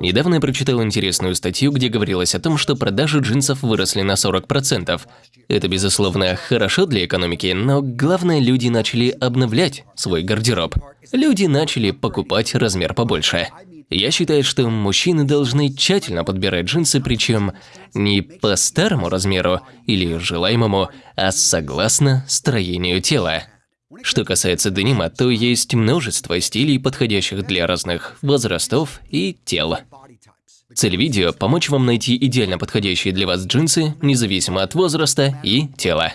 Недавно я прочитал интересную статью, где говорилось о том, что продажи джинсов выросли на 40%. Это, безусловно, хорошо для экономики, но главное, люди начали обновлять свой гардероб. Люди начали покупать размер побольше. Я считаю, что мужчины должны тщательно подбирать джинсы, причем не по старому размеру или желаемому, а согласно строению тела. Что касается денима, то есть множество стилей, подходящих для разных возрастов и тел. Цель видео – помочь вам найти идеально подходящие для вас джинсы, независимо от возраста и тела.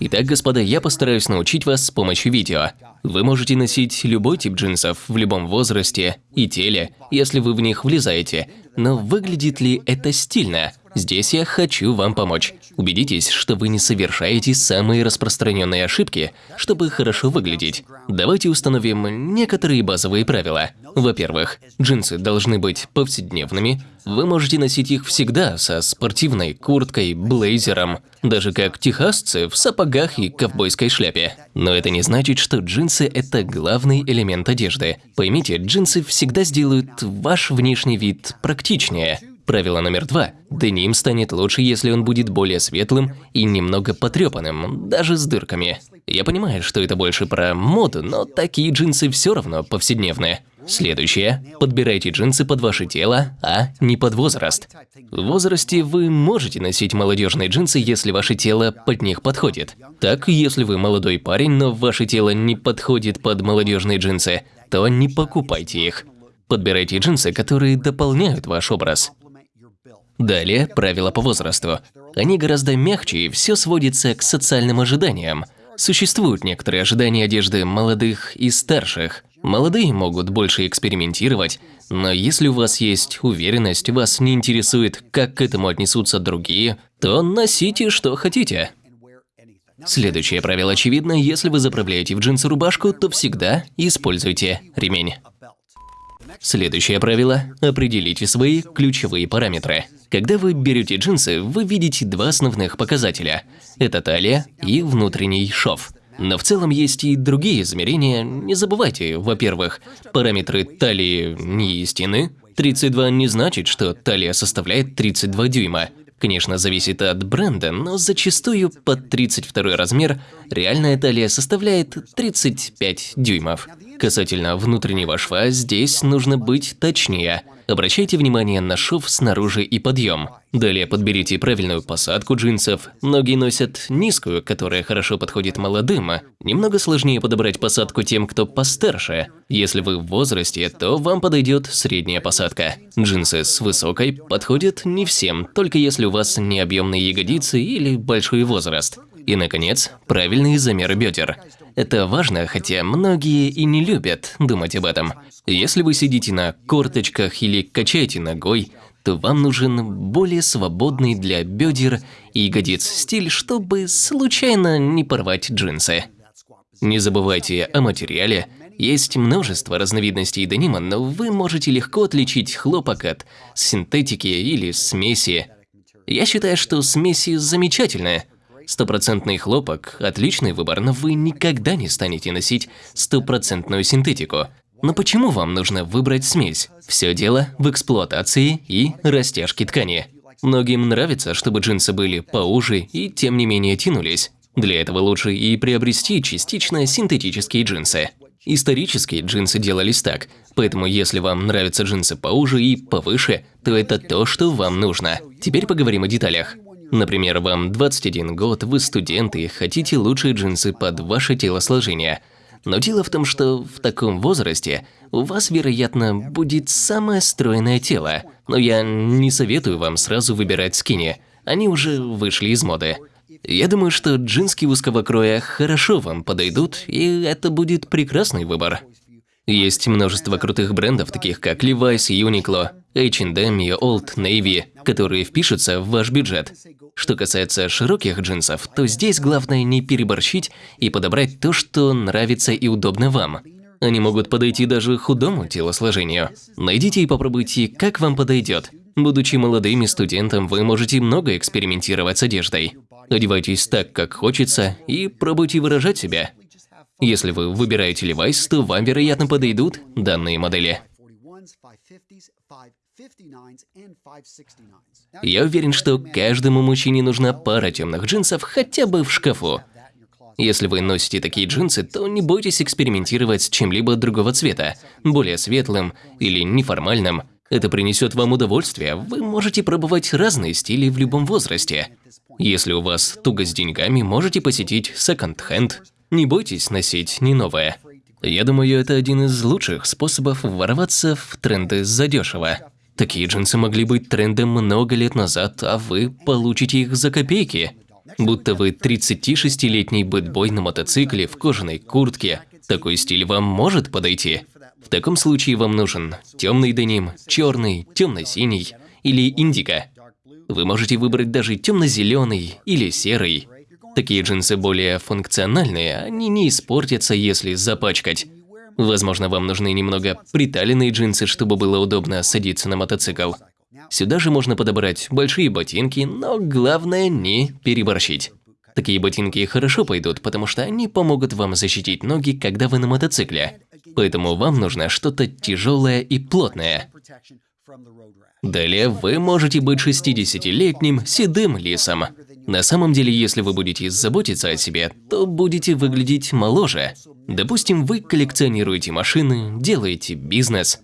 Итак, господа, я постараюсь научить вас с помощью видео. Вы можете носить любой тип джинсов в любом возрасте и теле, если вы в них влезаете, но выглядит ли это стильно? Здесь я хочу вам помочь. Убедитесь, что вы не совершаете самые распространенные ошибки, чтобы хорошо выглядеть. Давайте установим некоторые базовые правила. Во-первых, джинсы должны быть повседневными. Вы можете носить их всегда со спортивной курткой, блейзером, даже как техасцы в сапогах и ковбойской шляпе. Но это не значит, что джинсы – это главный элемент одежды. Поймите, джинсы всегда сделают ваш внешний вид практичнее. Правило номер два. Деним станет лучше, если он будет более светлым и немного потрепанным, даже с дырками. Я понимаю, что это больше про моду, но такие джинсы все равно повседневные. Следующее. Подбирайте джинсы под ваше тело, а не под возраст. В возрасте вы можете носить молодежные джинсы, если ваше тело под них подходит. Так, если вы молодой парень, но ваше тело не подходит под молодежные джинсы, то не покупайте их. Подбирайте джинсы, которые дополняют ваш образ. Далее правила по возрасту. Они гораздо мягче и все сводится к социальным ожиданиям. Существуют некоторые ожидания одежды молодых и старших. Молодые могут больше экспериментировать, но если у вас есть уверенность, вас не интересует, как к этому отнесутся другие, то носите что хотите. Следующее правило очевидно, если вы заправляете в джинсы рубашку, то всегда используйте ремень. Следующее правило – определите свои ключевые параметры. Когда вы берете джинсы, вы видите два основных показателя – это талия и внутренний шов. Но в целом есть и другие измерения. Не забывайте, во-первых, параметры талии не истины. 32 не значит, что талия составляет 32 дюйма. Конечно, зависит от бренда, но зачастую под 32 размер реальная талия составляет 35 дюймов. Касательно внутреннего шва, здесь нужно быть точнее. Обращайте внимание на шов снаружи и подъем. Далее подберите правильную посадку джинсов. Многие носят низкую, которая хорошо подходит молодым. Немного сложнее подобрать посадку тем, кто постарше. Если вы в возрасте, то вам подойдет средняя посадка. Джинсы с высокой подходят не всем, только если у вас не объемные ягодицы или большой возраст. И, наконец, правильные замеры бедер. Это важно, хотя многие и не любят думать об этом. Если вы сидите на корточках или качаете ногой, то вам нужен более свободный для бедер и ягодиц стиль, чтобы случайно не порвать джинсы. Не забывайте о материале. Есть множество разновидностей денима, но вы можете легко отличить хлопок от синтетики или смеси. Я считаю, что смеси замечательные. Стопроцентный хлопок – отличный выбор, но вы никогда не станете носить стопроцентную синтетику. Но почему вам нужно выбрать смесь? Все дело в эксплуатации и растяжке ткани. Многим нравится, чтобы джинсы были поуже и тем не менее тянулись. Для этого лучше и приобрести частично синтетические джинсы. Исторические джинсы делались так, поэтому если вам нравятся джинсы поуже и повыше, то это то, что вам нужно. Теперь поговорим о деталях. Например, вам 21 год, вы студент и хотите лучшие джинсы под ваше телосложение. Но дело в том, что в таком возрасте у вас, вероятно, будет самое стройное тело. Но я не советую вам сразу выбирать скини. Они уже вышли из моды. Я думаю, что джински узкого кроя хорошо вам подойдут, и это будет прекрасный выбор. Есть множество крутых брендов, таких как Levi's, Uniqlo, H&M и Old Navy, которые впишутся в ваш бюджет. Что касается широких джинсов, то здесь главное не переборщить и подобрать то, что нравится и удобно вам. Они могут подойти даже худому телосложению. Найдите и попробуйте, как вам подойдет. Будучи молодым студентом, вы можете много экспериментировать с одеждой. Одевайтесь так, как хочется, и пробуйте выражать себя. Если вы выбираете Levi's, то вам, вероятно, подойдут данные модели. Я уверен, что каждому мужчине нужна пара темных джинсов хотя бы в шкафу. Если вы носите такие джинсы, то не бойтесь экспериментировать с чем-либо другого цвета, более светлым или неформальным. Это принесет вам удовольствие, вы можете пробовать разные стили в любом возрасте. Если у вас туго с деньгами, можете посетить секонд-хенд. Не бойтесь носить не новое. Я думаю, это один из лучших способов ворваться в тренды задешево. Такие джинсы могли быть трендом много лет назад, а вы получите их за копейки. Будто вы 36-летний бэтбой на мотоцикле в кожаной куртке. Такой стиль вам может подойти. В таком случае вам нужен темный деним, черный, темно-синий или индиго. Вы можете выбрать даже темно-зеленый или серый. Такие джинсы более функциональные, они не испортятся, если запачкать. Возможно, вам нужны немного приталенные джинсы, чтобы было удобно садиться на мотоцикл. Сюда же можно подобрать большие ботинки, но главное не переборщить. Такие ботинки хорошо пойдут, потому что они помогут вам защитить ноги, когда вы на мотоцикле. Поэтому вам нужно что-то тяжелое и плотное. Далее вы можете быть 60-летним седым лисом. На самом деле, если вы будете заботиться о себе, то будете выглядеть моложе. Допустим, вы коллекционируете машины, делаете бизнес.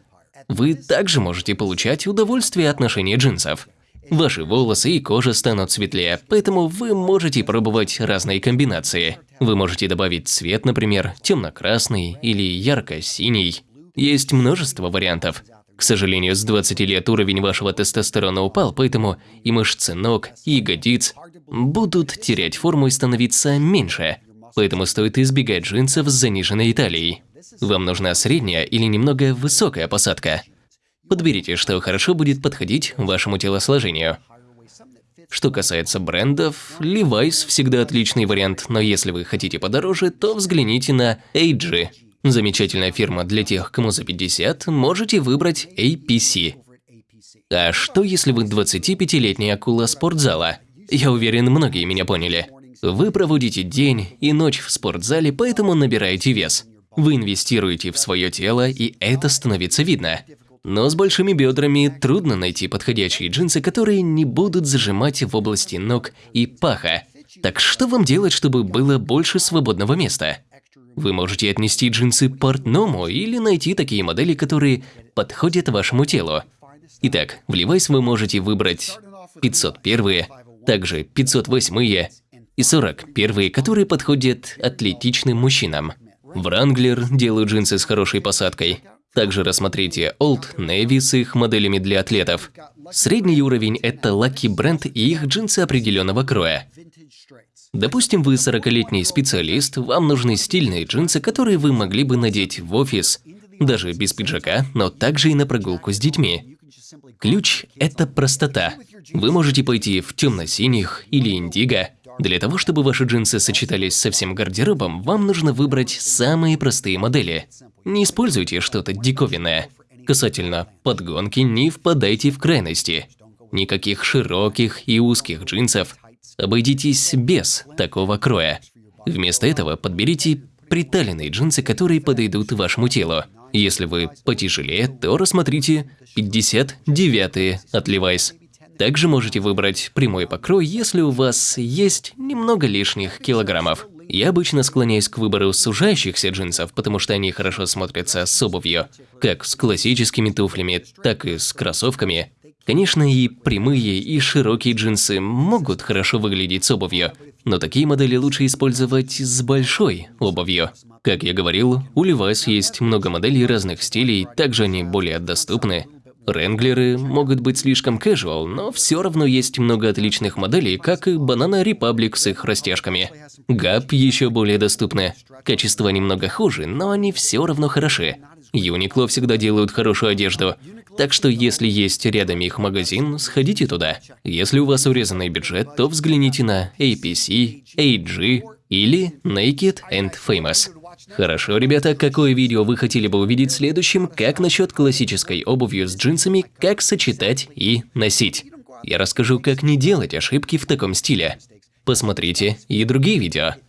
Вы также можете получать удовольствие от ношения джинсов. Ваши волосы и кожа станут светлее, поэтому вы можете пробовать разные комбинации. Вы можете добавить цвет, например, темно-красный или ярко-синий. Есть множество вариантов. К сожалению, с 20 лет уровень вашего тестостерона упал, поэтому и мышцы ног, и ягодиц будут терять форму и становиться меньше. Поэтому стоит избегать джинсов с заниженной талией. Вам нужна средняя или немного высокая посадка. Подберите, что хорошо будет подходить вашему телосложению. Что касается брендов, Levi's всегда отличный вариант, но если вы хотите подороже, то взгляните на AG. Замечательная фирма для тех, кому за 50, можете выбрать APC. А что если вы 25-летняя акула спортзала? Я уверен, многие меня поняли. Вы проводите день и ночь в спортзале, поэтому набираете вес. Вы инвестируете в свое тело, и это становится видно. Но с большими бедрами трудно найти подходящие джинсы, которые не будут зажимать в области ног и паха. Так что вам делать, чтобы было больше свободного места? Вы можете отнести джинсы портному или найти такие модели, которые подходят вашему телу. Итак, в Levi's вы можете выбрать 501, также 508 и 41, которые подходят атлетичным мужчинам. Wrangler делают джинсы с хорошей посадкой. Также рассмотрите Old Navy с их моделями для атлетов. Средний уровень – это Lucky бренд и их джинсы определенного кроя. Допустим, вы 40-летний специалист, вам нужны стильные джинсы, которые вы могли бы надеть в офис, даже без пиджака, но также и на прогулку с детьми. Ключ – это простота. Вы можете пойти в темно-синих или индиго. Для того, чтобы ваши джинсы сочетались со всем гардеробом, вам нужно выбрать самые простые модели. Не используйте что-то диковинное. Касательно подгонки, не впадайте в крайности. Никаких широких и узких джинсов. Обойдитесь без такого кроя. Вместо этого подберите приталенные джинсы, которые подойдут вашему телу. Если вы потяжелее, то рассмотрите 59 от Levi's. Также можете выбрать прямой покрой, если у вас есть немного лишних килограммов. Я обычно склоняюсь к выбору сужающихся джинсов, потому что они хорошо смотрятся с обувью, как с классическими туфлями, так и с кроссовками. Конечно, и прямые, и широкие джинсы могут хорошо выглядеть с обувью, но такие модели лучше использовать с большой обувью. Как я говорил, у Levi's есть много моделей разных стилей, также они более доступны. Ренглеры могут быть слишком casual, но все равно есть много отличных моделей, как и Banana Republic с их растяжками. Gap еще более доступны. Качество немного хуже, но они все равно хороши. Uniqlo всегда делают хорошую одежду, так что если есть рядом их магазин, сходите туда. Если у вас урезанный бюджет, то взгляните на APC, AG или Naked and Famous. Хорошо, ребята, какое видео вы хотели бы увидеть следующим, как насчет классической обувью с джинсами, как сочетать и носить. Я расскажу, как не делать ошибки в таком стиле. Посмотрите и другие видео.